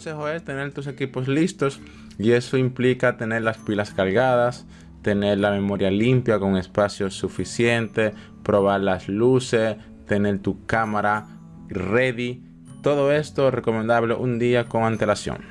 consejo es tener tus equipos listos y eso implica tener las pilas cargadas, tener la memoria limpia con espacio suficiente, probar las luces, tener tu cámara ready. Todo esto recomendable un día con antelación.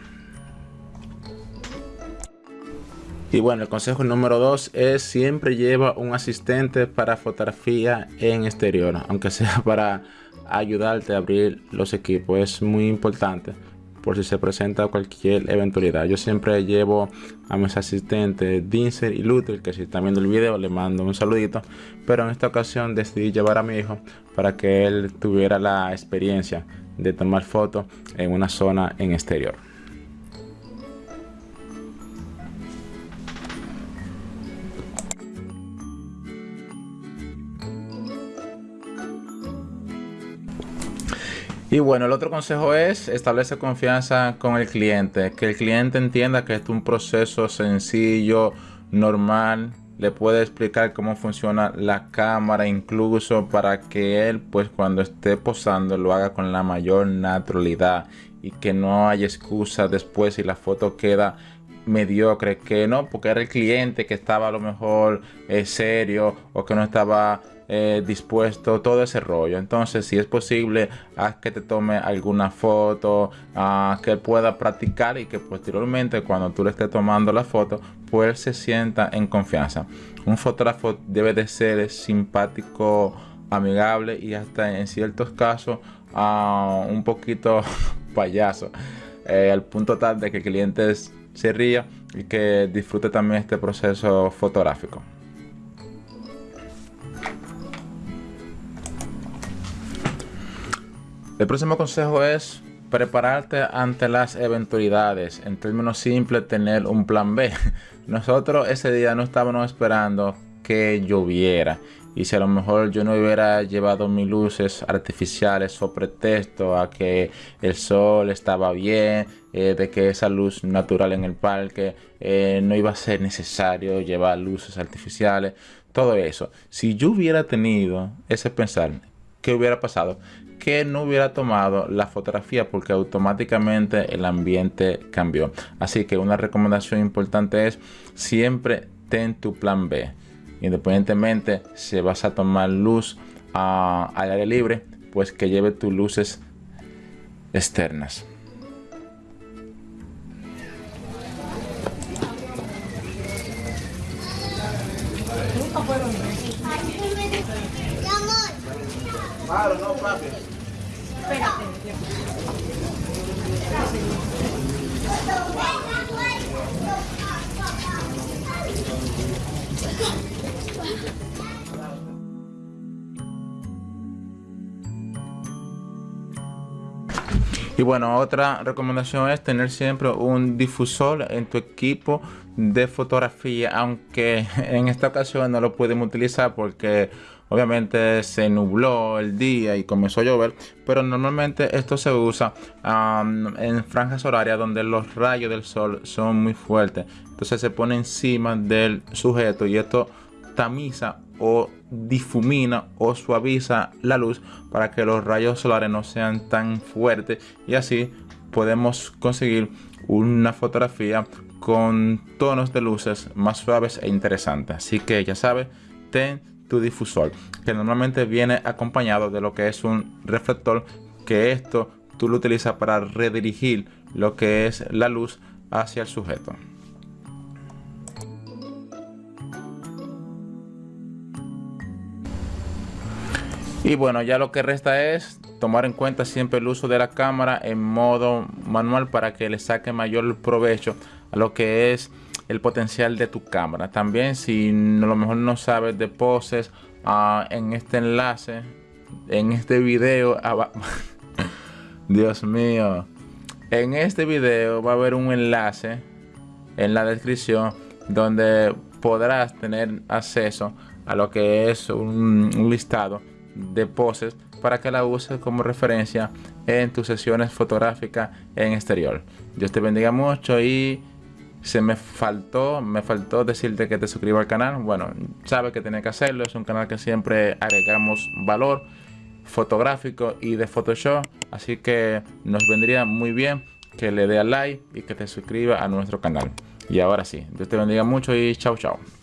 Y bueno, el consejo número 2 es siempre lleva un asistente para fotografía en exterior, aunque sea para ayudarte a abrir los equipos. Es muy importante por si se presenta cualquier eventualidad. Yo siempre llevo a mis asistentes Dinser y Luther, que si están viendo el video le mando un saludito. Pero en esta ocasión decidí llevar a mi hijo para que él tuviera la experiencia de tomar fotos en una zona en exterior. Y bueno, el otro consejo es establecer confianza con el cliente, que el cliente entienda que es un proceso sencillo, normal, le puede explicar cómo funciona la cámara incluso para que él pues cuando esté posando lo haga con la mayor naturalidad y que no haya excusa después si la foto queda mediocre que no porque era el cliente que estaba a lo mejor eh, serio o que no estaba eh, dispuesto, todo ese rollo. Entonces, si es posible, haz que te tome alguna foto, uh, que pueda practicar y que posteriormente, cuando tú le estés tomando la foto, pues se sienta en confianza. Un fotógrafo debe de ser simpático, amigable y hasta en ciertos casos uh, un poquito payaso. Eh, al punto tal de que el cliente se ría y que disfrute también este proceso fotográfico. El próximo consejo es prepararte ante las eventualidades. En términos simples, tener un plan B. Nosotros ese día no estábamos esperando que lloviera. Y si a lo mejor yo no hubiera llevado mis luces artificiales o pretexto a que el sol estaba bien, eh, de que esa luz natural en el parque eh, no iba a ser necesario llevar luces artificiales, todo eso. Si yo hubiera tenido ese pensar, ¿qué hubiera pasado? que no hubiera tomado la fotografía porque automáticamente el ambiente cambió. Así que una recomendación importante es siempre ten tu plan B. Independientemente si vas a tomar luz al aire libre, pues que lleve tus luces externas. Claro, no, papi. Espérate. Y bueno, otra recomendación es tener siempre un difusor en tu equipo de fotografía, aunque en esta ocasión no lo podemos utilizar porque Obviamente se nubló el día y comenzó a llover, pero normalmente esto se usa en franjas horarias donde los rayos del sol son muy fuertes. Entonces se pone encima del sujeto y esto tamiza o difumina o suaviza la luz para que los rayos solares no sean tan fuertes y así podemos conseguir una fotografía con tonos de luces más suaves e interesantes. Así que ya sabes, ten tu difusor que normalmente viene acompañado de lo que es un reflector que esto tú lo utilizas para redirigir lo que es la luz hacia el sujeto y bueno ya lo que resta es tomar en cuenta siempre el uso de la cámara en modo manual para que le saque mayor provecho a lo que es el potencial de tu cámara. También si a lo mejor no sabes de poses uh, en este enlace, en este video, Dios mío, en este video va a haber un enlace en la descripción donde podrás tener acceso a lo que es un listado de poses para que la uses como referencia en tus sesiones fotográficas en exterior. Dios te bendiga mucho y se me faltó, me faltó decirte que te suscribas al canal. Bueno, sabes que tienes que hacerlo. Es un canal que siempre agregamos valor fotográfico y de Photoshop. Así que nos vendría muy bien que le dé a like y que te suscriba a nuestro canal. Y ahora sí, Dios te bendiga mucho y chao chao.